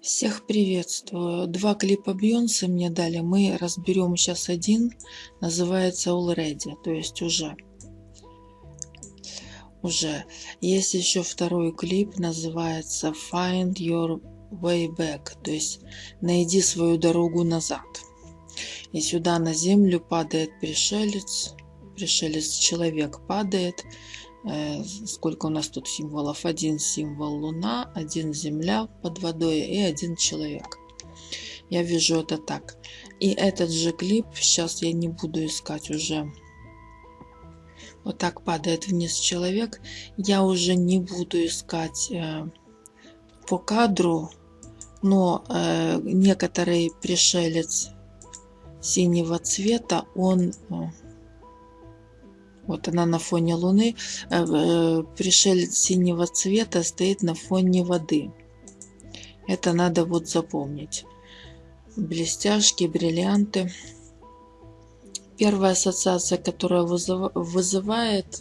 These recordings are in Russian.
Всех приветствую. Два клипа Бейонсе мне дали. Мы разберем сейчас один. Называется Already, то есть уже. Уже. Есть еще второй клип, называется Find Your Way Back, то есть найди свою дорогу назад. И сюда на землю падает пришелец, пришелец человек падает, сколько у нас тут символов? Один символ Луна, один Земля под водой и один человек. Я вижу это так. И этот же клип, сейчас я не буду искать уже. Вот так падает вниз человек. Я уже не буду искать э, по кадру, но э, некоторый пришелец синего цвета, он... Э, вот она на фоне Луны. Э, э, пришелец синего цвета стоит на фоне воды. Это надо вот запомнить. Блестяшки, бриллианты. Первая ассоциация, которая вызывает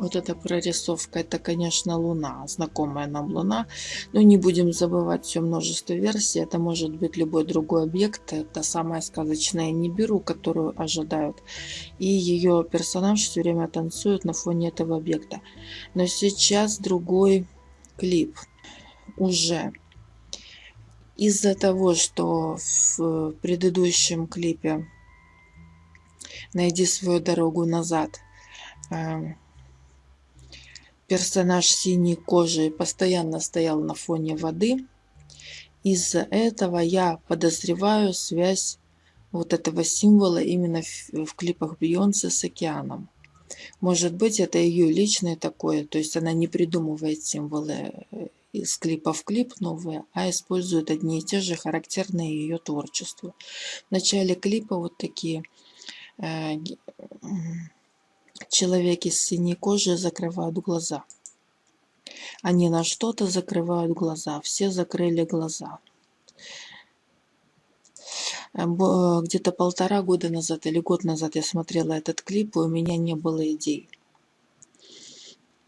вот эта прорисовка, это, конечно, Луна, знакомая нам Луна. Но не будем забывать все множество версий. Это может быть любой другой объект. Это самая сказочная Нибиру, которую ожидают. И ее персонаж все время танцует на фоне этого объекта. Но сейчас другой клип уже. Из-за того, что в предыдущем клипе «Найди свою дорогу назад» эм, персонаж синей кожи постоянно стоял на фоне воды. Из-за этого я подозреваю связь вот этого символа именно в, клипах Бейонсе с океаном. Может быть, это ее личное такое, то есть она не придумывает символы э, из клипа в клип новые, а использует одни и те же характерные ее творчеству. В начале клипа вот такие э, Человеки с синей кожей закрывают глаза. Они на что-то закрывают глаза. Все закрыли глаза. Э, где-то полтора года назад или год назад я смотрела этот клип, и у меня не было идей.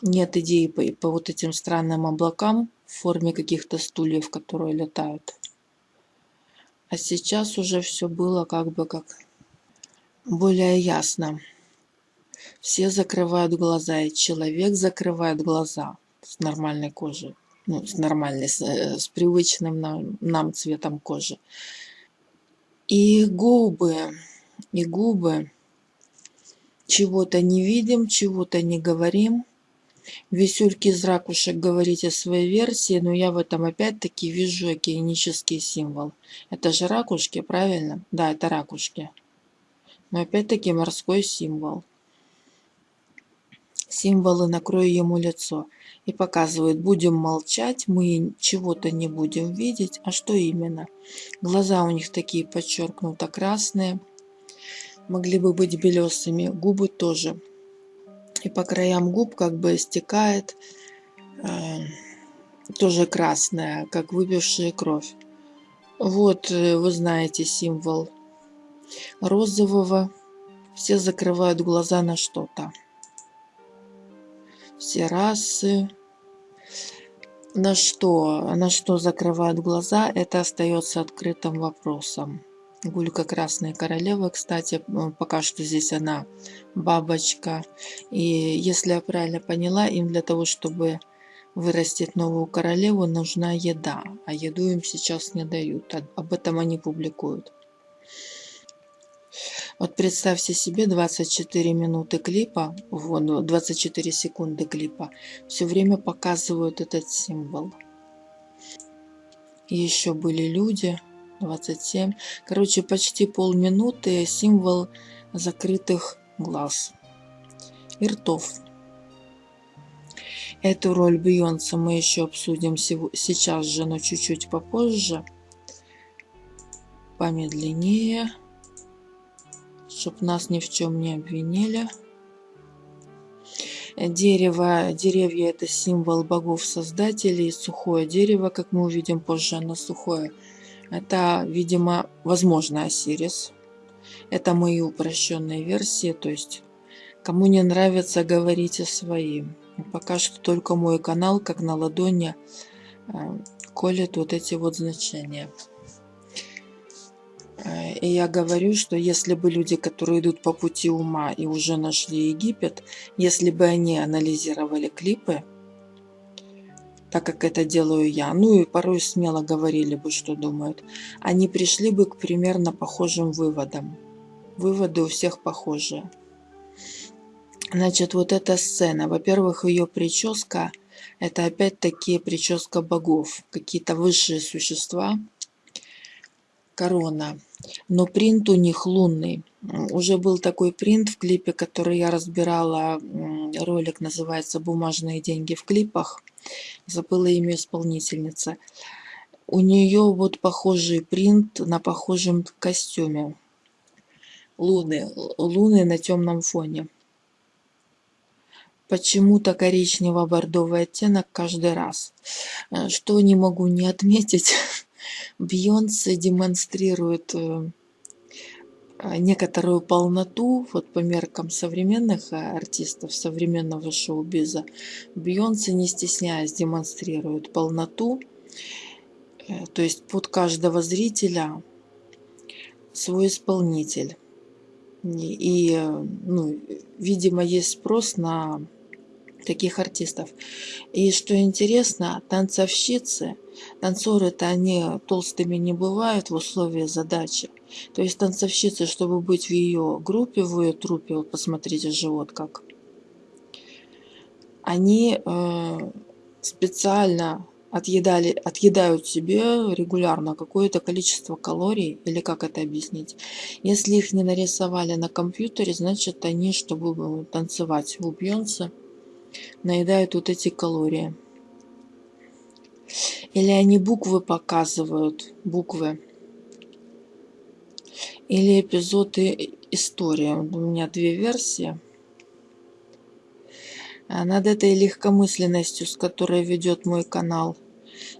Нет идей по, по вот этим странным облакам в форме каких-то стульев, которые летают. А сейчас уже все было как бы как более ясно. Все закрывают глаза, и человек закрывает глаза с нормальной кожей. Ну, с нормальной, с, э, с привычным нам, нам цветом кожи. И губы, и губы. Чего-то не видим, чего-то не говорим. Висюльки из ракушек говорите своей версии, но я в этом опять-таки вижу океанический символ. Это же ракушки, правильно? Да, это ракушки. Но опять-таки морской символ символы накрою ему лицо и показывают будем молчать мы чего-то не будем видеть а что именно? Глаза у них такие подчеркнуто красные могли бы быть белесыми губы тоже. И по краям губ как бы стекает э, тоже красная как выпившая кровь. Вот э, вы знаете символ розового. Все закрывают глаза на что-то все расы. На что, на что закрывают глаза, это остается открытым вопросом. Гулька Красная Королева, кстати, пока что здесь она бабочка. И если я правильно поняла, им для того, чтобы вырастить новую королеву, нужна еда. А еду им сейчас не дают. Об этом они публикуют. Вот представьте себе 24 минуты клипа, вон 24 секунды клипа, все время показывают этот символ. И еще были люди, 27. Короче, почти полминуты символ закрытых глаз и ртов. Эту роль Бейонса мы еще обсудим сейчас же, но чуть-чуть попозже. Помедленнее чтоб нас ни в чем не обвинили. Дерево, деревья это символ богов-создателей, сухое дерево, как мы увидим позже, оно сухое. Это, видимо, возможно, Осирис. Это мои упрощенные версии, то есть кому не нравится, говорите свои. Пока что только мой канал, как на ладони, э, колет вот эти вот значения. Э, и я говорю, что если бы люди, которые идут по пути ума и уже нашли Египет, если бы они анализировали клипы, так как это делаю я, ну и порой смело говорили бы, что думают, они пришли бы к примерно похожим выводам. Выводы у всех похожие. Значит, вот эта сцена. Во-первых, ее прическа – это опять-таки прическа богов. Какие-то высшие существа. Корона. Но принт у них лунный. Уже был такой принт в клипе, который я разбирала. Ролик называется «Бумажные деньги в клипах» забыла имя исполнительницы. У нее вот похожий принт на похожем костюме. Луны, луны на темном фоне. Почему-то коричнево-бордовый оттенок каждый раз. Э, что не могу не отметить, Бьонсе демонстрирует э, а, некоторую полноту, вот по меркам современных а, артистов, современного шоу-биза, Бьонсе, не стесняясь, демонстрирует полноту, э, то есть под каждого зрителя свой исполнитель. И, ну, видимо, есть спрос на таких артистов. И что интересно, танцовщицы, танцоры-то они толстыми не бывают в условиях задачи. То есть танцовщица, чтобы быть в ее группе, в ее трупе, вот посмотрите живот как, они э, специально отъедали, отъедают себе регулярно какое-то количество калорий, или как это объяснить. Если их не нарисовали на компьютере, значит они, чтобы танцевать в Бьонсе, наедают вот эти калории. Или они буквы показывают, буквы или эпизоды истории. У меня две версии. А над этой легкомысленностью, с которой ведет мой канал.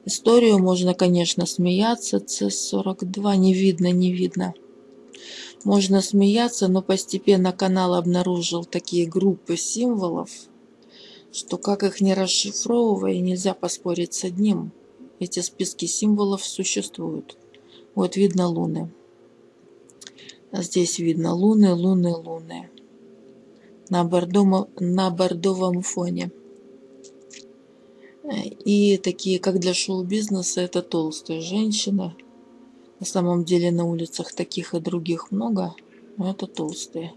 Историю можно, конечно, смеяться. C42 не видно, не видно. Можно смеяться, но постепенно канал обнаружил такие группы символов, что как их не расшифровывая, нельзя поспорить с одним. Эти списки символов существуют. Вот видно луны. Здесь видно луны, луны, луны. На, бордомо, на бордовом фоне. И такие, как для шоу-бизнеса, это толстые женщины. На самом деле на улицах таких и других много, но это толстые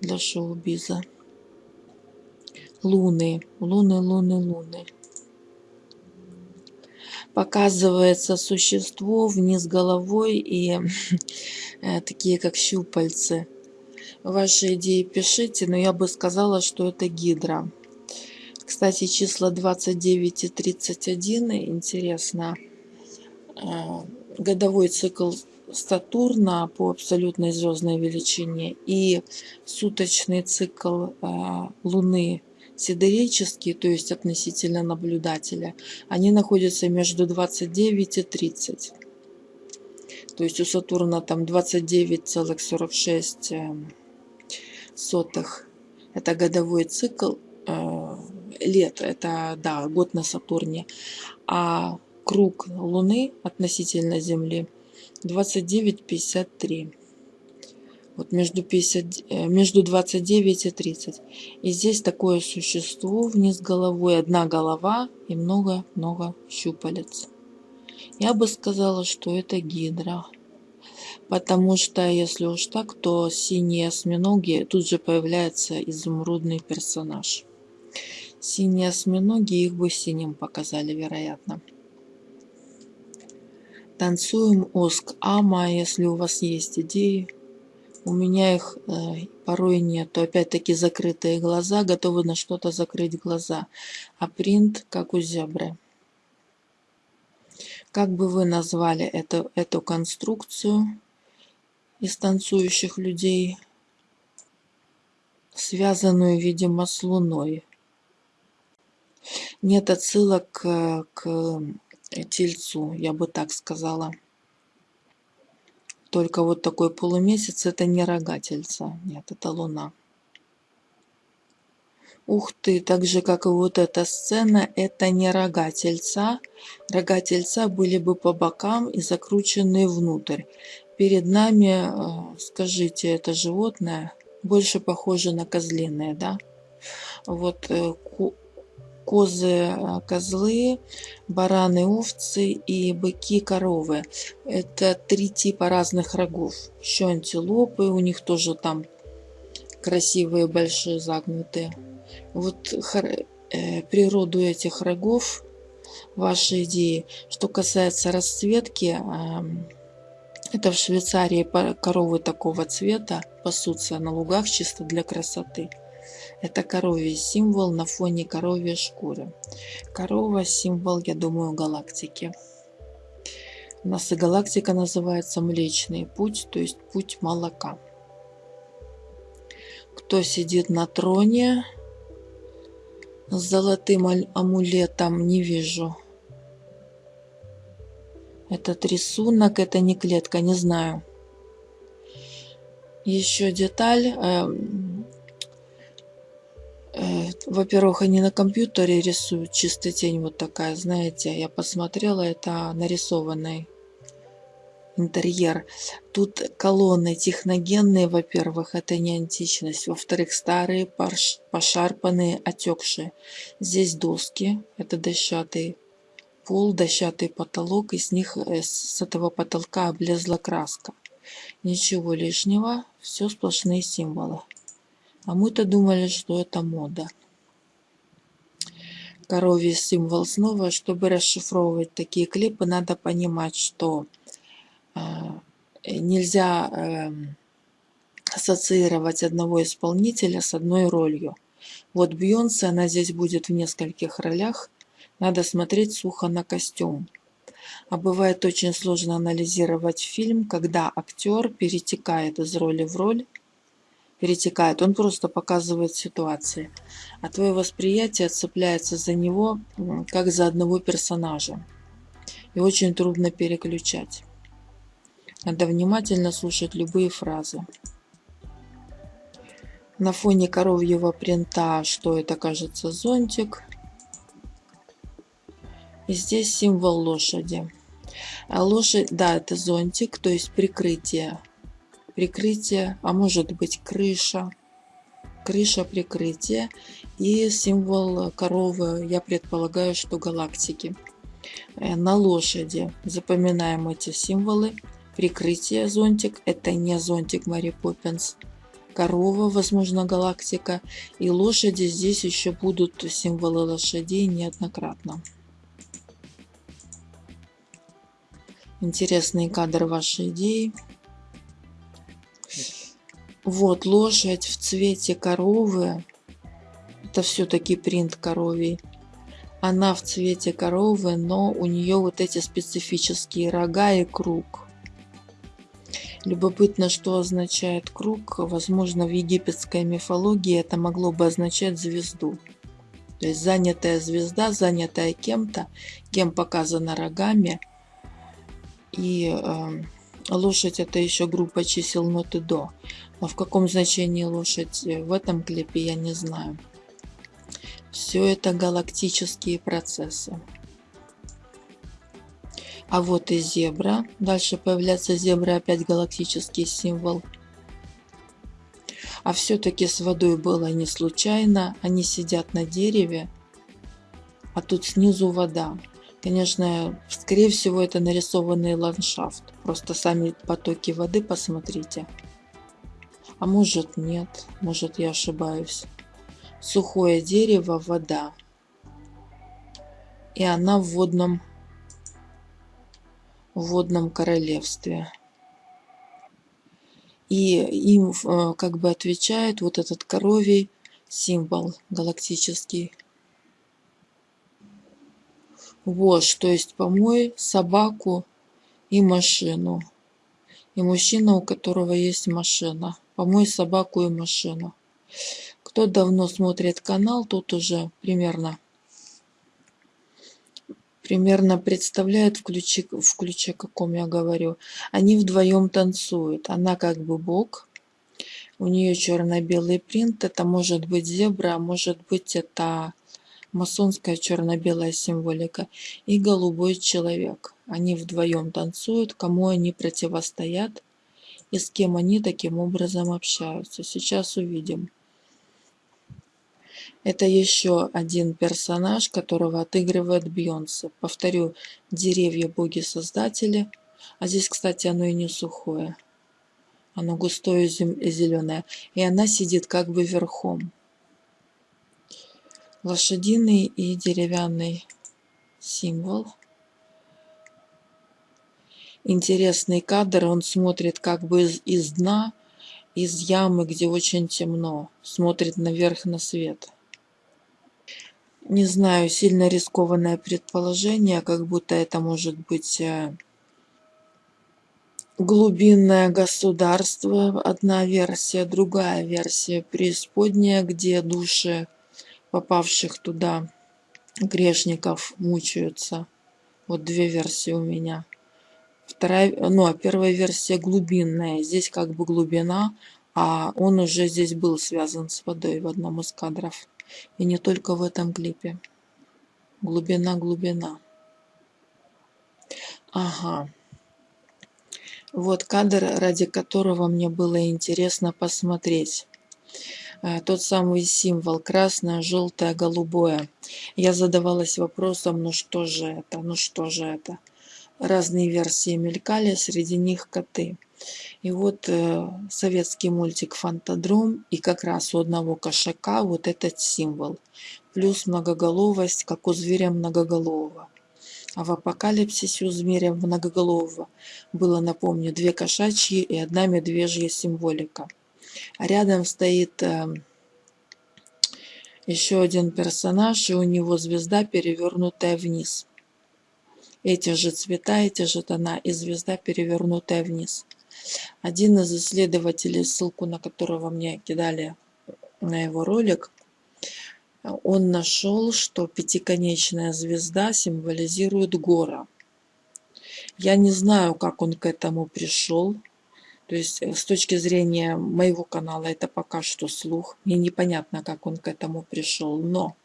для шоу-биза. Луны, луны, луны, луны показывается существо вниз головой и э, такие как щупальцы. Ваши идеи пишите, но я бы сказала, что это гидра. Кстати, числа 29 и 31 интересно. Э, годовой цикл Сатурна по абсолютной звездной величине и суточный цикл э, Луны сидерические, то есть относительно наблюдателя, они находятся между 29 и 30. То есть у Сатурна там 29,46 эм, сотых. Это годовой цикл э, лет, это да, год на Сатурне. А круг Луны относительно Земли 29,53 вот между, 50, э, между 29 и 30. И здесь такое существо вниз головой, одна голова и много-много щупалец. Я бы сказала, что это гидра. Потому что, если уж так, то синие осьминоги, тут же появляется изумрудный персонаж. Синие осьминоги, их бы синим показали, вероятно. Танцуем Оск Ама, если у вас есть идеи. У меня их э, порой нету. Опять-таки закрытые глаза, готовы на что-то закрыть глаза. А принт как у зебры. Как бы вы назвали эту, эту конструкцию из танцующих людей, связанную, видимо, с Луной? Нет отсылок к, к Тельцу, я бы так сказала. Только вот такой полумесяц это не рогательца. Нет, это луна. Ух ты, так же, как и вот эта сцена, это не рога тельца. Рога тельца были бы по бокам и закручены внутрь. Перед нами, э, скажите, это животное больше похоже на козлиное, да? Вот э, козы, э, козлы, бараны, овцы и быки, коровы. Это три типа разных рогов. Еще антилопы, у них тоже там красивые, большие, загнутые. Вот э, природу этих рогов, ваши идеи. Что касается расцветки, это в Швейцарии коровы такого цвета пасутся на лугах чисто для красоты. Это коровий символ на фоне коровьей шкуры. Корова – символ, я думаю, галактики. У нас и галактика называется Млечный Путь, то есть путь молока. Кто сидит на троне с золотым амулетом, не вижу. Этот рисунок, это не клетка, не знаю. Еще деталь. Э, во-первых, они на компьютере рисуют чистая тень вот такая, знаете. Я посмотрела, это нарисованный интерьер. Тут колонны техногенные, во-первых, это не античность. Во-вторых, старые, пошарпанные, отекшие. Здесь доски, это дощатый пол, дощатый потолок, и с них э, с этого потолка облезла краска. Ничего лишнего, все сплошные символы. А мы-то думали, что это мода. Коровий символ снова. Чтобы расшифровывать такие клипы, надо понимать, что э, нельзя э, ассоциировать одного исполнителя с одной ролью. Вот Бьонсе, она здесь будет в нескольких ролях. Надо смотреть сухо на костюм. А бывает очень сложно анализировать фильм, когда актер перетекает из роли в роль, перетекает, он просто показывает ситуации. А твое восприятие цепляется за него, как за одного персонажа. И очень трудно переключать. Надо внимательно слушать любые фразы. На фоне коровьего принта, что это кажется зонтик, и здесь символ лошади. А лошадь, да, это зонтик, то есть прикрытие. Прикрытие, а может быть крыша. Крыша прикрытия. И символ коровы, я предполагаю, что галактики. Э, на лошади запоминаем эти символы. Прикрытие зонтик, это не зонтик Мари Поппинс. Корова, возможно, галактика. И лошади, здесь еще будут символы лошадей неоднократно. Интересный кадр вашей идеи. Вот лошадь в цвете коровы. Это все-таки принт коровий. Она в цвете коровы, но у нее вот эти специфические рога и круг. Любопытно, что означает круг. Возможно, в египетской мифологии это могло бы означать звезду. То есть занятая звезда, занятая кем-то, кем показана рогами – и э, лошадь это еще группа чисел ноты до. Но в каком значении лошадь э, в этом клипе я не знаю. Все это галактические процессы. А вот и зебра. Дальше появляется зебра, опять галактический символ. А все-таки с водой было не случайно. Они сидят на дереве, а тут снизу вода. Конечно, скорее всего, это нарисованный ландшафт. Просто сами потоки воды посмотрите. А может нет, может я ошибаюсь. Сухое дерево, вода. И она в водном, в водном королевстве. И им э, как бы отвечает вот этот коровий символ галактический. Вож, то есть помой собаку и машину. И мужчина, у которого есть машина. Помой собаку и машину. Кто давно смотрит канал, тот уже примерно примерно представляет в ключе, в ключе каком я говорю. Они вдвоем танцуют. Она как бы бог, У нее черно-белый принт. Это может быть зебра, а может быть это масонская черно-белая символика. И голубой человек. Они вдвоем танцуют. Кому они противостоят и с кем они таким образом общаются. Сейчас увидим. Это еще один персонаж, которого отыгрывает Бьонсе. Повторю, деревья боги-создатели. А здесь, кстати, оно и не сухое. Оно густое и зеленое. И она сидит как бы верхом. Лошадиный и деревянный символ. Интересный кадр. Он смотрит как бы из, из дна, из ямы, где очень темно. Смотрит наверх на свет. Не знаю, сильно рискованное предположение, как будто это может быть э, глубинное государство, одна версия, другая версия, преисподняя, где души попавших туда грешников мучаются. Вот две версии у меня. Вторая, ну, а первая версия глубинная. Здесь как бы глубина, а он уже здесь был связан с водой в одном из кадров. И не только в этом клипе. Глубина, глубина. Ага. Вот кадр, ради которого мне было интересно посмотреть. Э, тот самый символ красное, желтое, голубое. Я задавалась вопросом, ну что же это, ну что же это. Разные версии мелькали, среди них коты. И вот э, советский мультик «Фантадром» и как раз у одного кошака вот этот символ. Плюс многоголовость, как у зверя многоголового. А в апокалипсисе у зверя многоголового было, напомню, две кошачьи и одна медвежья символика. А рядом стоит э, еще один персонаж, и у него звезда, перевернутая вниз. Эти же цвета, эти же тона, и звезда, перевернутая вниз. Один из исследователей, ссылку на которого мне кидали на его ролик, он нашел, что пятиконечная звезда символизирует гора. Я не знаю, как он к этому пришел. То есть э, с точки зрения моего канала это пока что слух. Мне непонятно, как он к этому пришел. Но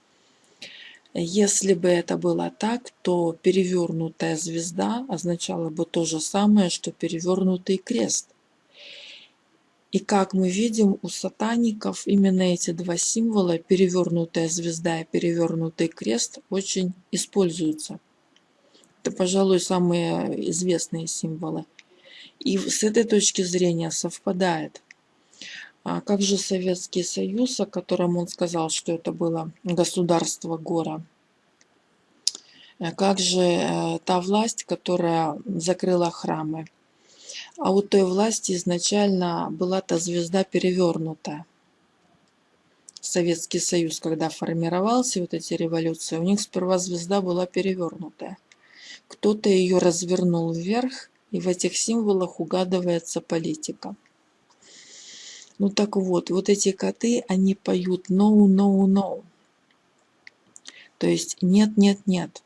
если бы это было так, то перевернутая звезда означала бы то же самое, что перевернутый крест. И как мы видим, у сатаников именно эти два символа, перевернутая звезда и перевернутый крест, очень используются. Это, пожалуй, самые известные символы. И с этой точки зрения совпадает. А как же Советский Союз, о котором он сказал, что это было государство гора? Э, как же э, та власть, которая закрыла храмы? А у той власти изначально была та звезда перевернутая. Советский Союз, когда формировался, вот эти революции, у них сперва звезда была перевернутая. Кто-то ее развернул вверх, и в этих символах угадывается политика. Ну так вот, вот эти коты, они поют no, no, no. То есть нет, нет, нет.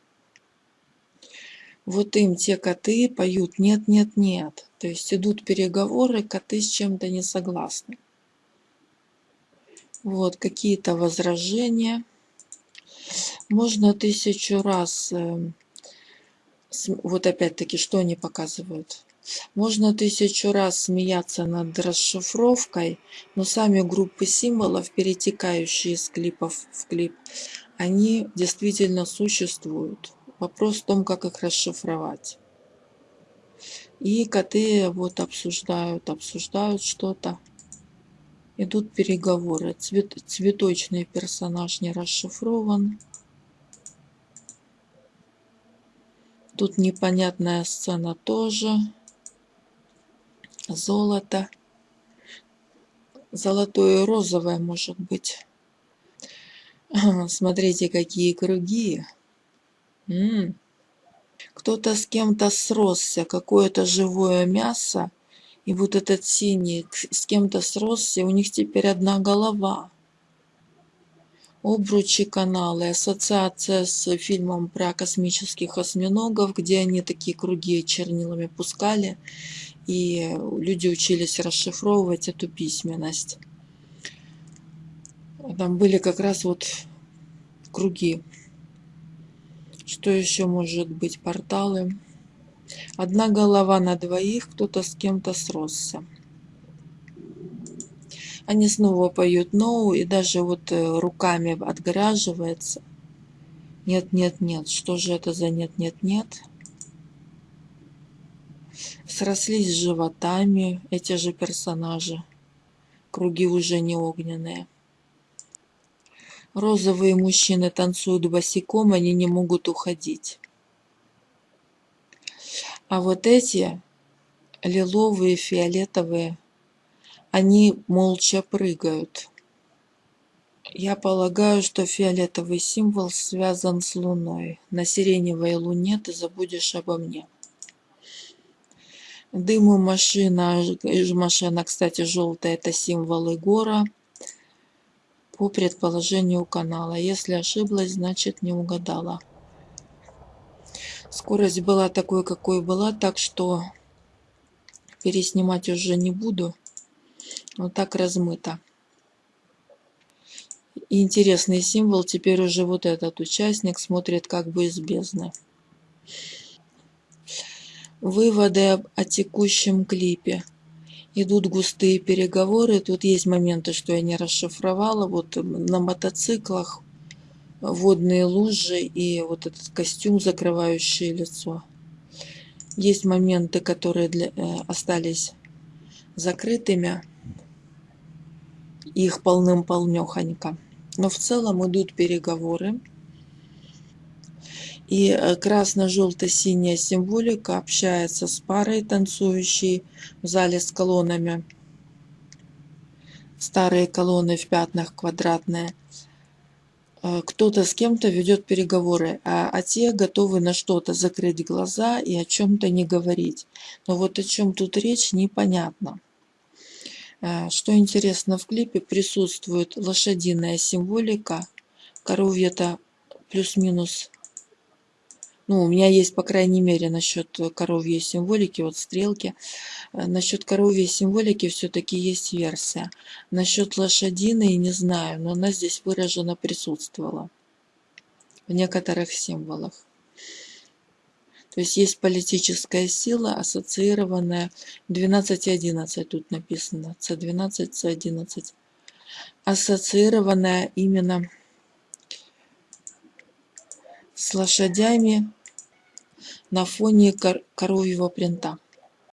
Вот им те коты поют нет, нет, нет. То есть идут переговоры, коты с чем-то не согласны. Вот какие-то возражения. Можно тысячу раз, э, вот опять-таки, что они показывают? Можно тысячу раз смеяться над расшифровкой, но сами группы символов, перетекающие из клипов в клип, они действительно существуют. Вопрос в том, как их расшифровать. И коты вот обсуждают, обсуждают что-то. Идут переговоры. Цвет, цветочный персонаж не расшифрован. Тут непонятная сцена тоже золото. Золотое и розовое может быть. Смотрите, какие круги. Кто-то с кем-то сросся, какое-то живое мясо. И вот этот синий с кем-то сросся, у них теперь одна голова. Обручи каналы, ассоциация с фильмом про космических осьминогов, где они такие круги чернилами пускали и люди учились расшифровывать эту письменность. Там были как раз вот круги. Что еще может быть? Порталы. Одна голова на двоих, кто-то с кем-то сросся. Они снова поют ноу и даже вот э, руками отгораживается. Нет, нет, нет. Что же это за нет, нет, нет? Срослись животами эти же персонажи. Круги уже не огненные. Розовые мужчины танцуют босиком, они не могут уходить. А вот эти лиловые, фиолетовые, они молча прыгают. Я полагаю, что фиолетовый символ связан с Луной. На сиреневой Луне ты забудешь обо мне. Дым и машина, машина, кстати, желтая, это символ Егора. По предположению канала. Если ошиблась, значит не угадала. Скорость была такой, какой была, так что переснимать уже не буду. Вот так размыто. И интересный символ, теперь уже вот этот участник смотрит как бы из бездны. Выводы о текущем клипе. Идут густые переговоры. Тут есть моменты, что я не расшифровала. Вот на мотоциклах водные лужи и вот этот костюм, закрывающий лицо. Есть моменты, которые для, э, остались закрытыми. Их полным-полнехонько. Но в целом идут переговоры. И э, красно-желто-синяя символика общается с парой, танцующей в зале с колоннами. Старые колонны в пятнах квадратные. Э, кто-то с кем-то ведет переговоры, а, а те готовы на что-то закрыть глаза и о чем-то не говорить. Но вот о чем тут речь, непонятно. Э, что интересно, в клипе присутствует лошадиная символика. Коровья-то плюс-минус ну, у меня есть, по крайней мере, насчет коровьей символики, вот стрелки. Э, насчет коровьей символики все-таки есть версия. Насчет лошадиной не знаю, но она здесь выраженно присутствовала в некоторых символах. То есть есть политическая сила, ассоциированная 12 и 11 тут написано, С12, С11, ассоциированная именно с лошадями на фоне коровьего принта